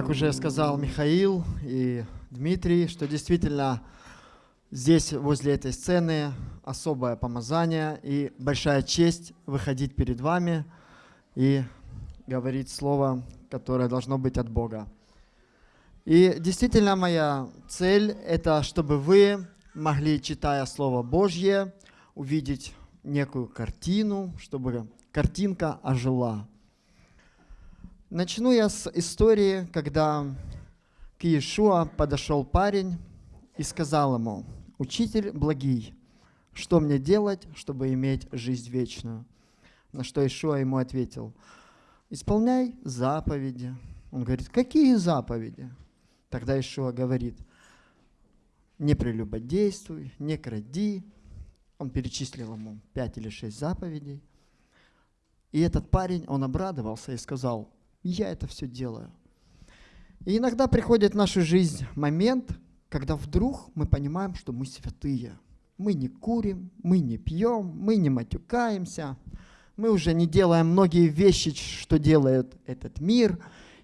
как уже сказал Михаил и Дмитрий, что действительно здесь, возле этой сцены, особое помазание и большая честь выходить перед вами и говорить слово, которое должно быть от Бога. И действительно моя цель – это чтобы вы могли, читая Слово Божье, увидеть некую картину, чтобы картинка ожила. Начну я с истории, когда к Иешуа подошел парень и сказал ему, «Учитель благий, что мне делать, чтобы иметь жизнь вечную?» На что Иешуа ему ответил, «Исполняй заповеди». Он говорит, «Какие заповеди?» Тогда Иешуа говорит, «Не прелюбодействуй, не кради». Он перечислил ему пять или шесть заповедей. И этот парень, он обрадовался и сказал, я это все делаю. И иногда приходит в нашу жизнь момент, когда вдруг мы понимаем, что мы святые. Мы не курим, мы не пьем, мы не матюкаемся, мы уже не делаем многие вещи, что делает этот мир,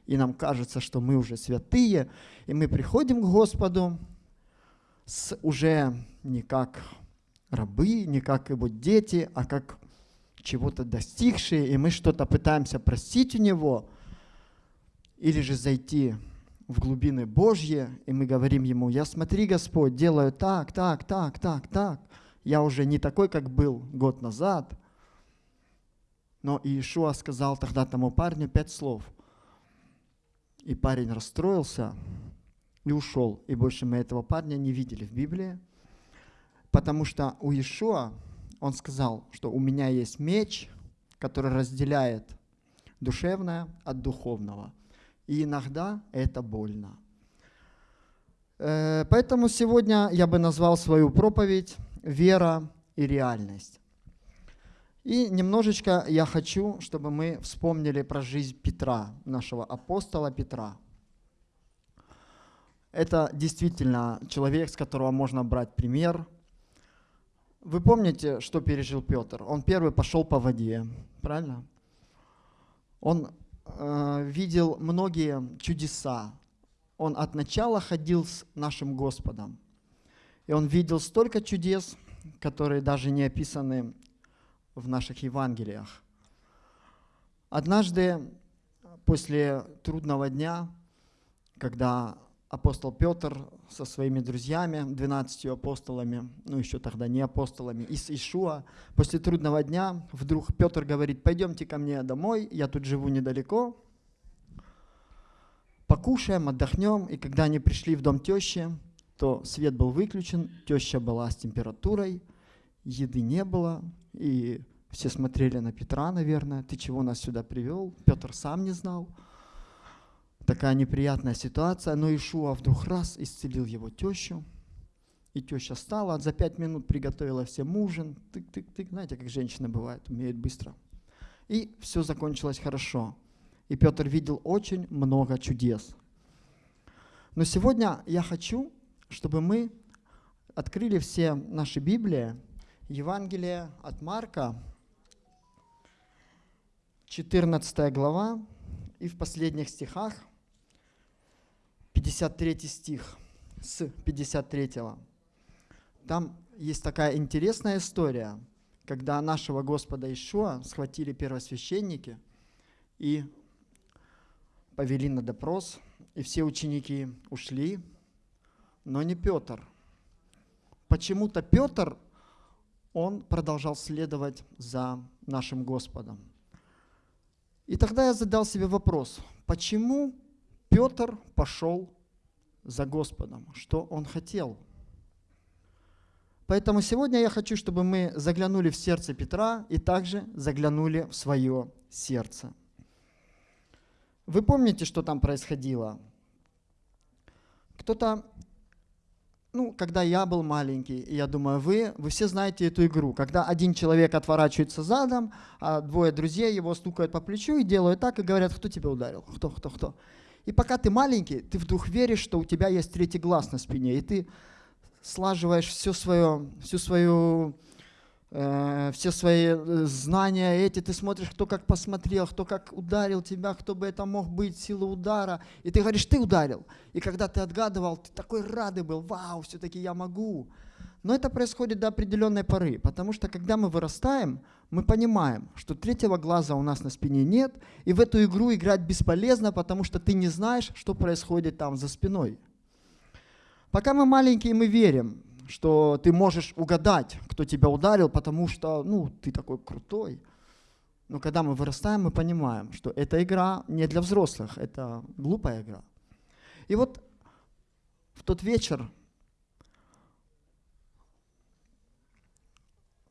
и нам кажется, что мы уже святые, и мы приходим к Господу с уже не как рабы, не как его дети, а как чего-то достигшие, и мы что-то пытаемся простить у Него, или же зайти в глубины Божьи, и мы говорим Ему, я смотри, Господь, делаю так, так, так, так, так. Я уже не такой, как был год назад. Но Иешуа сказал тогда тому парню пять слов. И парень расстроился и ушел. И больше мы этого парня не видели в Библии. Потому что у Иешуа он сказал, что у меня есть меч, который разделяет душевное от духовного – и иногда это больно. Э, поэтому сегодня я бы назвал свою проповедь «Вера и реальность». И немножечко я хочу, чтобы мы вспомнили про жизнь Петра, нашего апостола Петра. Это действительно человек, с которого можно брать пример. Вы помните, что пережил Петр? Он первый пошел по воде, правильно? Он э, видел многие чудеса. Он от начала ходил с нашим Господом. И он видел столько чудес, которые даже не описаны в наших Евангелиях. Однажды, после трудного дня, когда апостол Петр со своими друзьями, 12 апостолами, ну еще тогда не апостолами, из Ишуа, после трудного дня вдруг Петр говорит, пойдемте ко мне домой, я тут живу недалеко, покушаем, отдохнем. И когда они пришли в дом тещи, то свет был выключен, теща была с температурой, еды не было, и все смотрели на Петра, наверное, ты чего нас сюда привел? Петр сам не знал такая неприятная ситуация, но Ишуа вдруг раз исцелил его тещу, и теща стала, за пять минут приготовила всем ужин, тык-тык-тык, знаете, как женщины бывают, умеют быстро. И все закончилось хорошо. И Петр видел очень много чудес. Но сегодня я хочу, чтобы мы открыли все наши Библии, Евангелие от Марка, 14 глава, и в последних стихах – 53 стих с 53. Там есть такая интересная история, когда нашего Господа Ишуа схватили первосвященники и повели на допрос, и все ученики ушли, но не Петр. Почему-то Петр, он продолжал следовать за нашим Господом. И тогда я задал себе вопрос, почему Петр пошел за Господом, что он хотел. Поэтому сегодня я хочу, чтобы мы заглянули в сердце Петра и также заглянули в свое сердце. Вы помните, что там происходило? Кто-то, ну, когда я был маленький, я думаю, вы, вы все знаете эту игру, когда один человек отворачивается задом, а двое друзей его стукают по плечу и делают так, и говорят, кто тебя ударил, кто, кто, кто. И пока ты маленький, ты вдруг веришь, что у тебя есть третий глаз на спине, и ты слаживаешь все свое, всю свою э, все свои э, знания эти, ты смотришь, кто как посмотрел, кто как ударил тебя, кто бы это мог быть, сила удара, и ты говоришь, ты ударил. И когда ты отгадывал, ты такой радый был, вау, все-таки я могу. Но это происходит до определенной поры, потому что когда мы вырастаем, мы понимаем, что третьего глаза у нас на спине нет, и в эту игру играть бесполезно, потому что ты не знаешь, что происходит там за спиной. Пока мы маленькие, мы верим, что ты можешь угадать, кто тебя ударил, потому что ну, ты такой крутой. Но когда мы вырастаем, мы понимаем, что эта игра не для взрослых, это глупая игра. И вот в тот вечер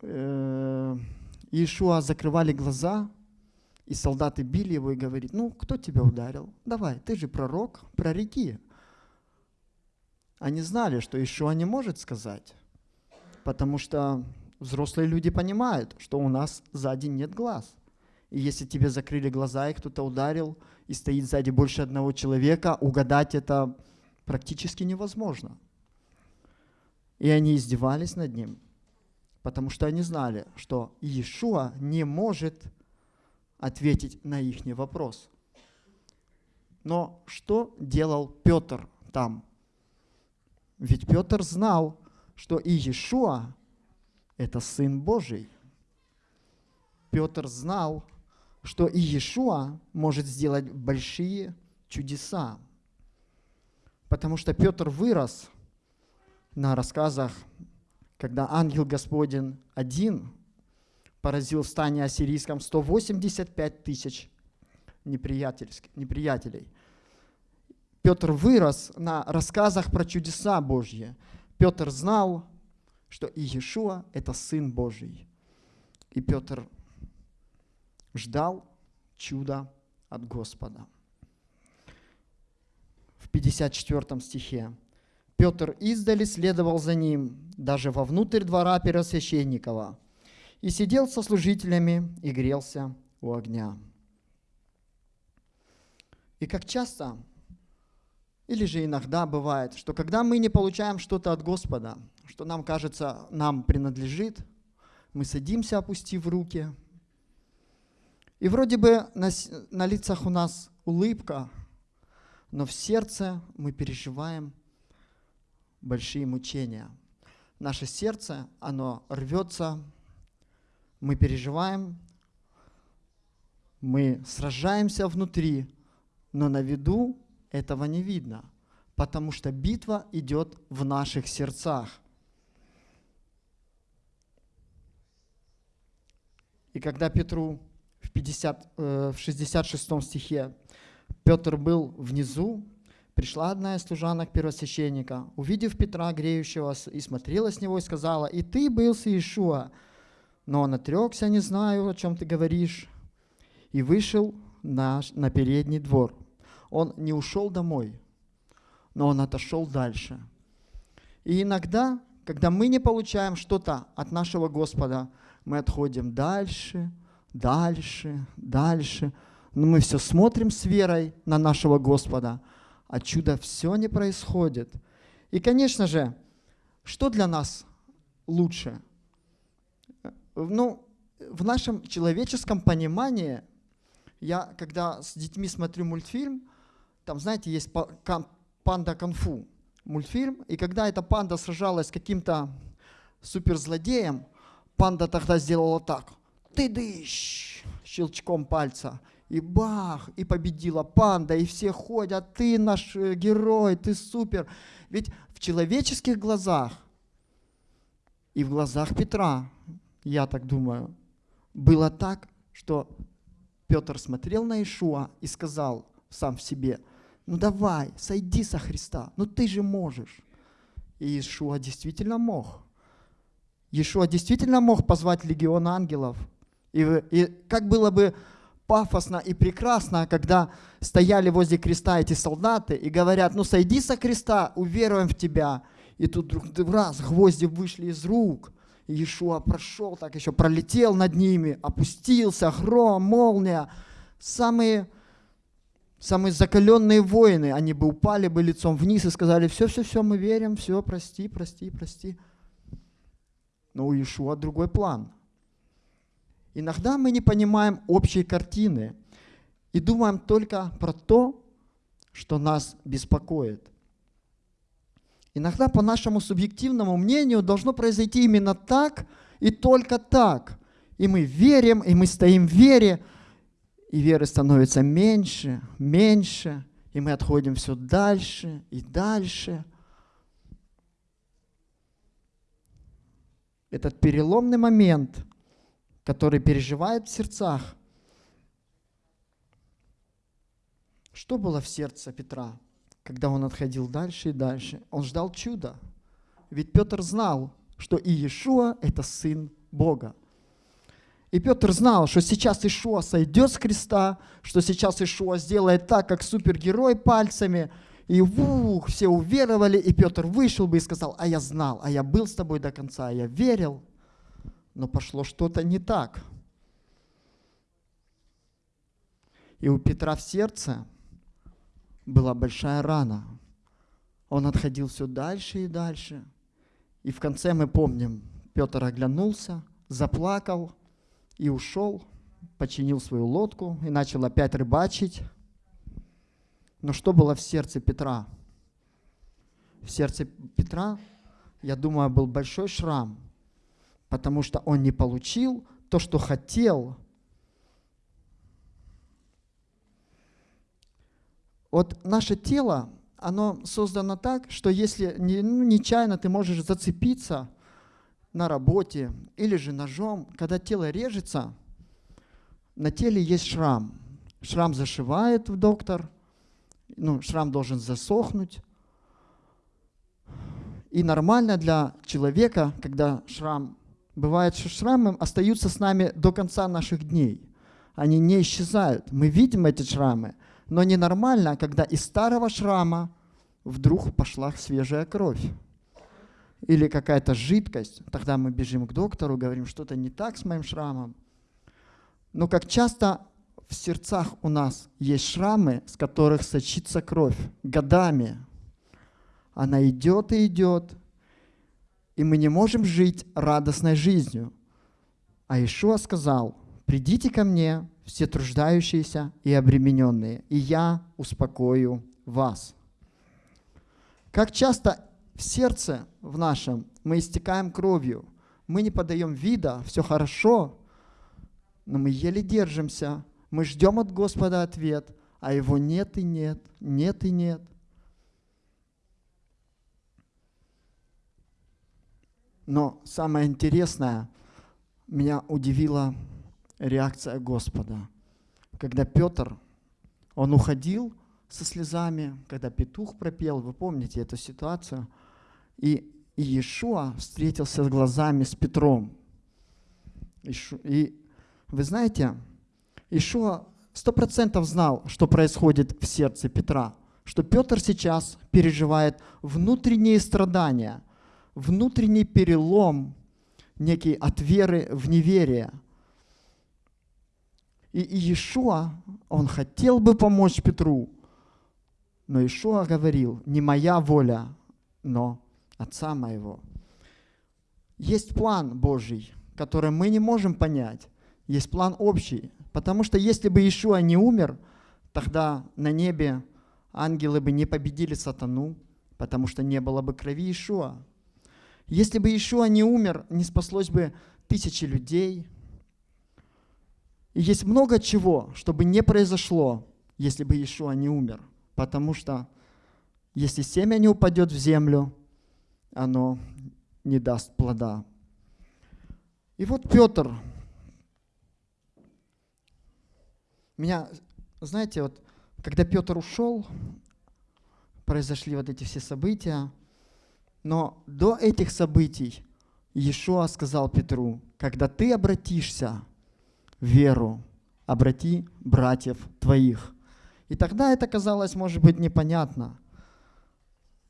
э, Иешуа закрывали глаза, и солдаты били его и говорит, ну, кто тебя ударил? Давай, ты же пророк, прореки. Они знали, что Иешуа не может сказать, потому что взрослые люди понимают, что у нас сзади нет глаз. И если тебе закрыли глаза, и кто-то ударил, и стоит сзади больше одного человека, угадать это практически невозможно. И они издевались над ним потому что они знали, что Иешуа не может ответить на их вопрос. Но что делал Петр там? Ведь Петр знал, что Иешуа – это Сын Божий. Петр знал, что Иешуа может сделать большие чудеса. Потому что Петр вырос на рассказах когда ангел Господень один поразил в стане ассирийском 185 тысяч неприятелей. Петр вырос на рассказах про чудеса Божьи. Петр знал, что Иешуа – это Сын Божий. И Петр ждал чуда от Господа. В 54 стихе Петр издали следовал за ним, даже вовнутрь двора Первосвященникова, и сидел со служителями и грелся у огня. И как часто, или же иногда бывает, что когда мы не получаем что-то от Господа, что нам кажется, нам принадлежит, мы садимся, опустив руки, и вроде бы на, на лицах у нас улыбка, но в сердце мы переживаем большие мучения. Наше сердце, оно рвется, мы переживаем, мы сражаемся внутри, но на виду этого не видно, потому что битва идет в наших сердцах. И когда Петру в, 50, э, в 66 стихе Петр был внизу, Пришла одна из служанок первосвященника, увидев Петра, греющего, и смотрела с него, и сказала, «И ты был с Иешуа». Но он отрекся, не знаю, о чем ты говоришь, и вышел на, на передний двор. Он не ушел домой, но он отошел дальше. И иногда, когда мы не получаем что-то от нашего Господа, мы отходим дальше, дальше, дальше. Но мы все смотрим с верой на нашего Господа – а чудо все не происходит. И, конечно же, что для нас лучше? Ну, в нашем человеческом понимании, я когда с детьми смотрю мультфильм, там, знаете, есть панда конфу мультфильм, и когда эта панда сражалась с каким-то суперзлодеем, панда тогда сделала так, ты дышь, щелчком пальца, и бах, и победила панда, и все ходят, ты наш э, герой, ты супер. Ведь в человеческих глазах и в глазах Петра, я так думаю, было так, что Петр смотрел на Ишуа и сказал сам в себе, ну давай, сойди со Христа, ну ты же можешь. И Ишуа действительно мог. Ишуа действительно мог позвать легион ангелов. И, и как было бы пафосно и прекрасно, когда стояли возле креста эти солдаты и говорят, ну сойди со креста, уверуем в тебя. И тут вдруг раз гвозди вышли из рук. Иешуа прошел, так еще пролетел над ними, опустился, гром, молния. Самые, самые закаленные воины, они бы упали бы лицом вниз и сказали, все-все-все, мы верим, все, прости, прости, прости. но у Иешуа другой план. Иногда мы не понимаем общей картины и думаем только про то, что нас беспокоит. Иногда по нашему субъективному мнению должно произойти именно так и только так. И мы верим, и мы стоим в вере, и веры становится меньше, меньше, и мы отходим все дальше и дальше. Этот переломный момент, который переживает в сердцах. Что было в сердце Петра? когда он отходил дальше и дальше, он ждал чуда. Ведь Петр знал, что Иешуа – это Сын Бога. И Петр знал, что сейчас Ишуа сойдет с креста, что сейчас Ишуа сделает так, как супергерой пальцами, и ух, все уверовали, и Петр вышел бы и сказал, а я знал, а я был с тобой до конца, а я верил, но пошло что-то не так. И у Петра в сердце была большая рана. Он отходил все дальше и дальше. И в конце мы помним, Петр оглянулся, заплакал и ушел, починил свою лодку и начал опять рыбачить. Но что было в сердце Петра? В сердце Петра, я думаю, был большой шрам, потому что он не получил то, что хотел, Вот наше тело, оно создано так, что если ну, нечаянно ты можешь зацепиться на работе или же ножом, когда тело режется, на теле есть шрам. Шрам зашивает в доктор, ну, шрам должен засохнуть. И нормально для человека, когда шрам, бывает, что шрамы остаются с нами до конца наших дней. Они не исчезают. Мы видим эти шрамы, но ненормально, когда из старого шрама вдруг пошла свежая кровь или какая-то жидкость. Тогда мы бежим к доктору, говорим, что-то не так с моим шрамом. Но как часто в сердцах у нас есть шрамы, с которых сочится кровь годами. Она идет и идет, и мы не можем жить радостной жизнью. А Ишуа сказал, придите ко мне, все труждающиеся и обремененные, и я успокою вас. Как часто в сердце в нашем мы истекаем кровью, мы не подаем вида, все хорошо, но мы еле держимся, мы ждем от Господа ответ, а его нет и нет, нет и нет. Но самое интересное, меня удивило реакция Господа. Когда Петр, он уходил со слезами, когда петух пропел, вы помните эту ситуацию, и Иешуа встретился с глазами с Петром. И вы знаете, Иешуа сто процентов знал, что происходит в сердце Петра, что Петр сейчас переживает внутренние страдания, внутренний перелом, некий от веры в неверие – и Иешуа, он хотел бы помочь Петру, но Иешуа говорил, не моя воля, но Отца моего. Есть план Божий, который мы не можем понять. Есть план общий. Потому что если бы Иешуа не умер, тогда на небе ангелы бы не победили сатану, потому что не было бы крови Иешуа. Если бы Иешуа не умер, не спаслось бы тысячи людей, и есть много чего, чтобы не произошло, если бы Иешуа не умер. Потому что если семя не упадет в землю, оно не даст плода. И вот Петр. Меня, знаете, вот когда Петр ушел, произошли вот эти все события, но до этих событий Иешуа сказал Петру, когда ты обратишься веру, обрати братьев твоих. И тогда это казалось, может быть, непонятно.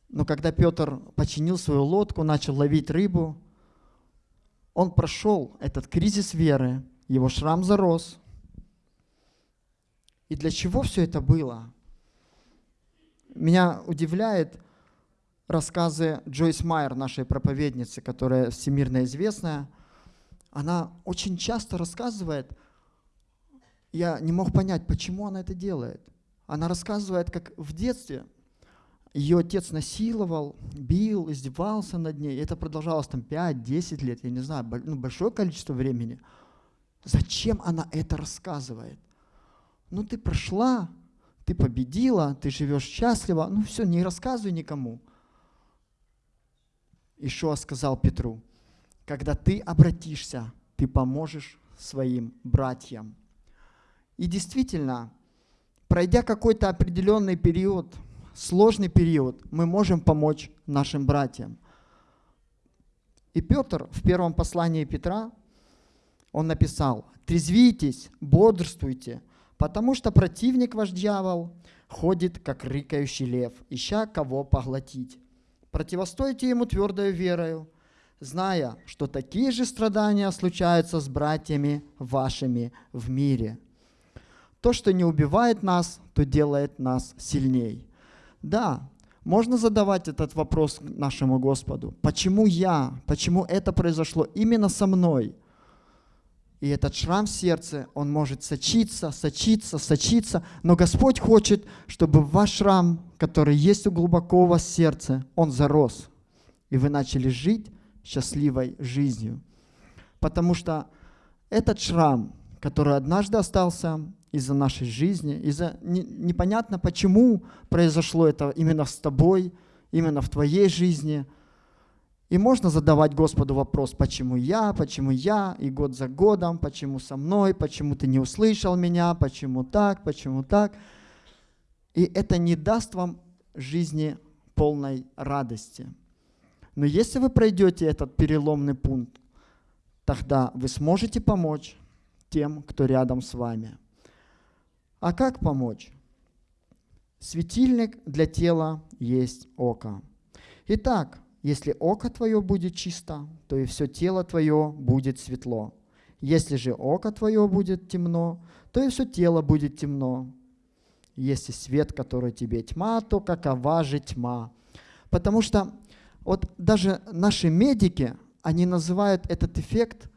Но когда Петр починил свою лодку, начал ловить рыбу, он прошел этот кризис веры, его шрам зарос. И для чего все это было? Меня удивляет рассказы Джойс Майер, нашей проповедницы, которая всемирно известная. Она очень часто рассказывает, я не мог понять, почему она это делает. Она рассказывает, как в детстве ее отец насиловал, бил, издевался над ней. Это продолжалось там 5-10 лет, я не знаю, ну, большое количество времени. Зачем она это рассказывает? Ну ты прошла, ты победила, ты живешь счастливо, ну все, не рассказывай никому. Ишуа сказал Петру, когда ты обратишься, ты поможешь своим братьям. И действительно, пройдя какой-то определенный период, сложный период, мы можем помочь нашим братьям. И Петр в первом послании Петра, он написал, «Трезвитесь, бодрствуйте, потому что противник ваш дьявол ходит, как рыкающий лев, ища кого поглотить. Противостойте ему твердою верою, зная, что такие же страдания случаются с братьями вашими в мире. То, что не убивает нас, то делает нас сильней. Да, можно задавать этот вопрос нашему Господу. Почему я? Почему это произошло именно со мной? И этот шрам в сердце, он может сочиться, сочиться, сочиться, но Господь хочет, чтобы ваш шрам, который есть у глубоко у вас сердце, он зарос, и вы начали жить счастливой жизнью. Потому что этот шрам, который однажды остался из-за нашей жизни, из-за непонятно почему произошло это именно с тобой, именно в твоей жизни – и можно задавать Господу вопрос, почему я, почему я, и год за годом, почему со мной, почему ты не услышал меня, почему так, почему так. И это не даст вам жизни полной радости. Но если вы пройдете этот переломный пункт, тогда вы сможете помочь тем, кто рядом с вами. А как помочь? Светильник для тела есть око. Итак, если око твое будет чисто, то и все тело твое будет светло. Если же око твое будет темно, то и все тело будет темно. Если свет, который тебе тьма, то какова же тьма? Потому что вот даже наши медики, они называют этот эффект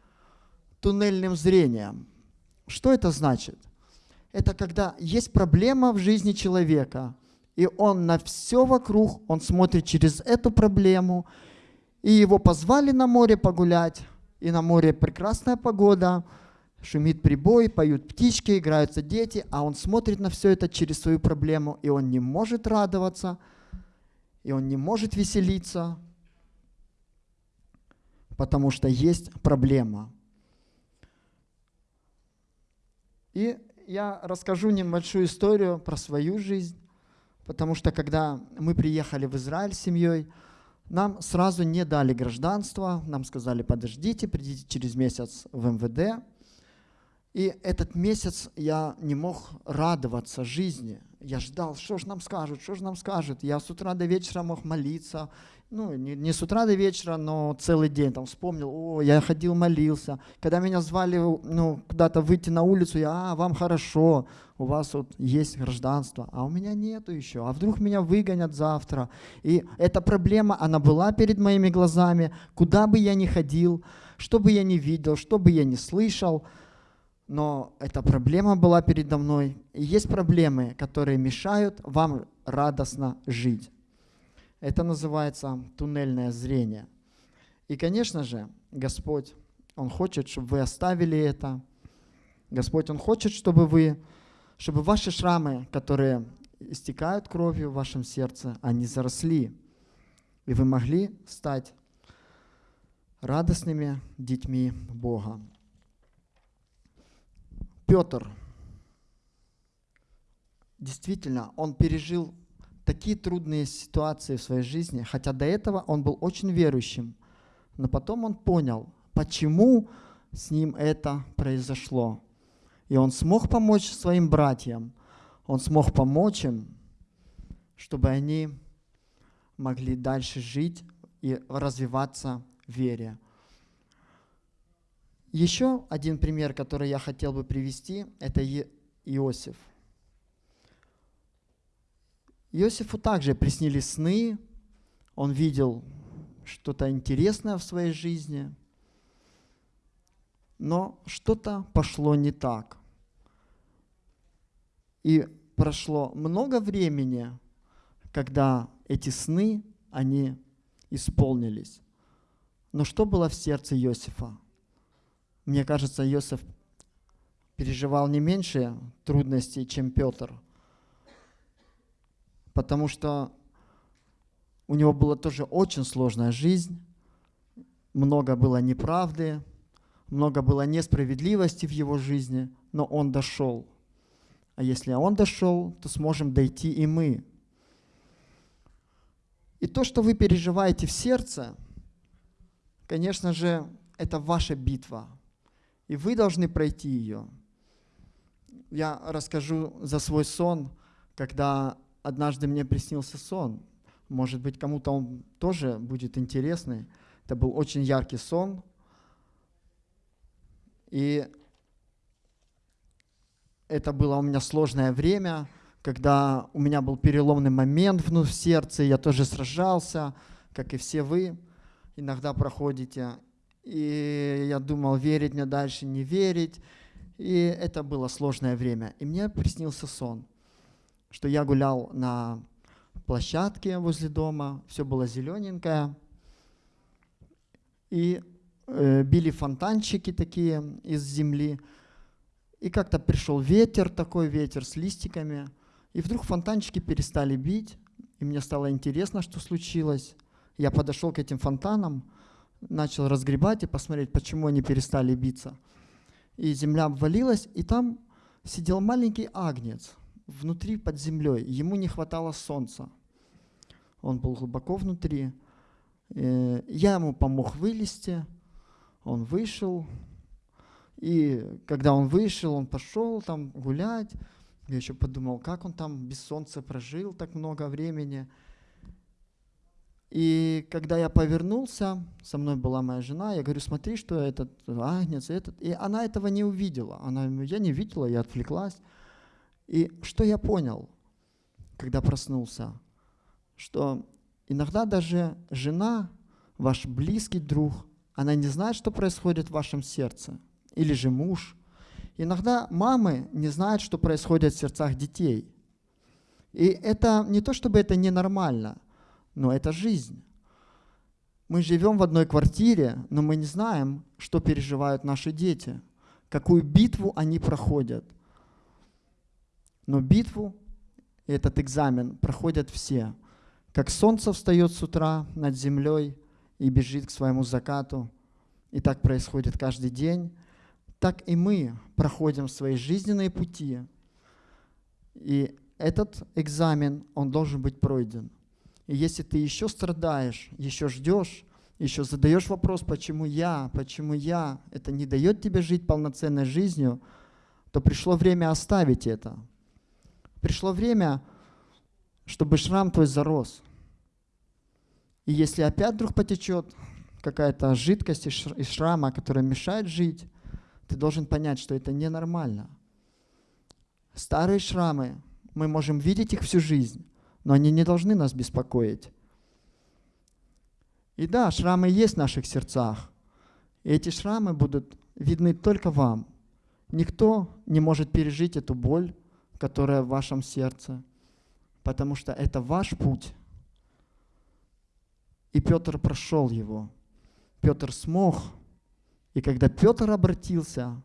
туннельным зрением. Что это значит? Это когда есть проблема в жизни человека – и он на все вокруг, он смотрит через эту проблему. И его позвали на море погулять, и на море прекрасная погода, шумит прибой, поют птички, играются дети, а он смотрит на все это через свою проблему, и он не может радоваться, и он не может веселиться, потому что есть проблема. И я расскажу небольшую историю про свою жизнь потому что когда мы приехали в Израиль с семьей, нам сразу не дали гражданство, нам сказали, подождите, придите через месяц в МВД. И этот месяц я не мог радоваться жизни. Я ждал, что же нам скажут, что же нам скажут. Я с утра до вечера мог молиться, ну, не, не с утра до вечера, но целый день там вспомнил, о, я ходил, молился. Когда меня звали ну, куда-то выйти на улицу, я, а, вам хорошо, у вас вот есть гражданство, а у меня нету еще, а вдруг меня выгонят завтра. И эта проблема, она была перед моими глазами, куда бы я ни ходил, что бы я ни видел, что бы я ни слышал, но эта проблема была передо мной. И есть проблемы, которые мешают вам радостно жить. Это называется туннельное зрение. И, конечно же, Господь, Он хочет, чтобы вы оставили это. Господь, Он хочет, чтобы вы, чтобы ваши шрамы, которые истекают кровью в вашем сердце, они заросли. И вы могли стать радостными детьми Бога. Петр, действительно, он пережил такие трудные ситуации в своей жизни, хотя до этого он был очень верующим, но потом он понял, почему с ним это произошло. И он смог помочь своим братьям, он смог помочь им, чтобы они могли дальше жить и развиваться в вере. Еще один пример, который я хотел бы привести, это Иосиф – Иосифу также приснились сны, он видел что-то интересное в своей жизни, но что-то пошло не так. И прошло много времени, когда эти сны, они исполнились. Но что было в сердце Иосифа? Мне кажется, Иосиф переживал не меньше трудностей, чем Петр. Потому что у него была тоже очень сложная жизнь, много было неправды, много было несправедливости в его жизни, но он дошел. А если он дошел, то сможем дойти и мы. И то, что вы переживаете в сердце – Конечно же, это ваша битва, и вы должны пройти ее. Я расскажу за свой сон, когда однажды мне приснился сон. Может быть, кому-то он тоже будет интересный. Это был очень яркий сон. И это было у меня сложное время, когда у меня был переломный момент в сердце, я тоже сражался, как и все вы иногда проходите. И я думал, верить мне дальше, не верить. И это было сложное время. И мне приснился сон, что я гулял на площадке возле дома, все было зелененькое. И э, били фонтанчики такие из земли. И как-то пришел ветер, такой ветер с листиками. И вдруг фонтанчики перестали бить. И мне стало интересно, что случилось. Я подошел к этим фонтанам, начал разгребать и посмотреть, почему они перестали биться. И земля обвалилась, и там сидел маленький агнец внутри под землей. Ему не хватало солнца. Он был глубоко внутри. Э, я ему помог вылезти. Он вышел. И когда он вышел, он пошел там гулять. Я еще подумал, как он там без солнца прожил так много времени. И когда я повернулся, со мной была моя жена, я говорю, смотри, что этот агнец, этот. И она этого не увидела. Она, я не видела, я отвлеклась. И что я понял, когда проснулся? Что иногда даже жена, ваш близкий друг, она не знает, что происходит в вашем сердце. Или же муж. Иногда мамы не знают, что происходит в сердцах детей. И это не то, чтобы это ненормально – но это жизнь. Мы живем в одной квартире, но мы не знаем, что переживают наши дети, какую битву они проходят. Но битву, этот экзамен проходят все. Как солнце встает с утра над землей и бежит к своему закату, и так происходит каждый день, так и мы проходим свои жизненные пути. И этот экзамен, он должен быть пройден. И если ты еще страдаешь, еще ждешь, еще задаешь вопрос, почему я, почему я, это не дает тебе жить полноценной жизнью, то пришло время оставить это. Пришло время, чтобы шрам твой зарос. И если опять вдруг потечет какая-то жидкость из шрама, которая мешает жить, ты должен понять, что это ненормально. Старые шрамы, мы можем видеть их всю жизнь, но они не должны нас беспокоить. И да, шрамы есть в наших сердцах. И эти шрамы будут видны только вам. Никто не может пережить эту боль, которая в вашем сердце, потому что это ваш путь. И Петр прошел его. Петр смог. И когда Петр обратился,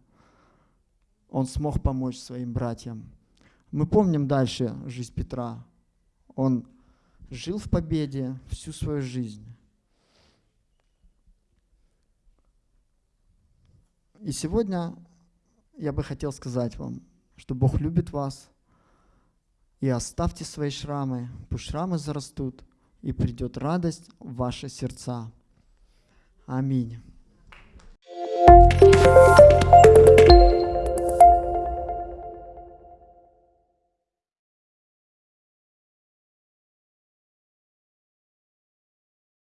он смог помочь своим братьям. Мы помним дальше жизнь Петра. Он жил в победе всю свою жизнь. И сегодня я бы хотел сказать вам, что Бог любит вас, и оставьте свои шрамы, пусть шрамы зарастут, и придет радость в ваши сердца. Аминь.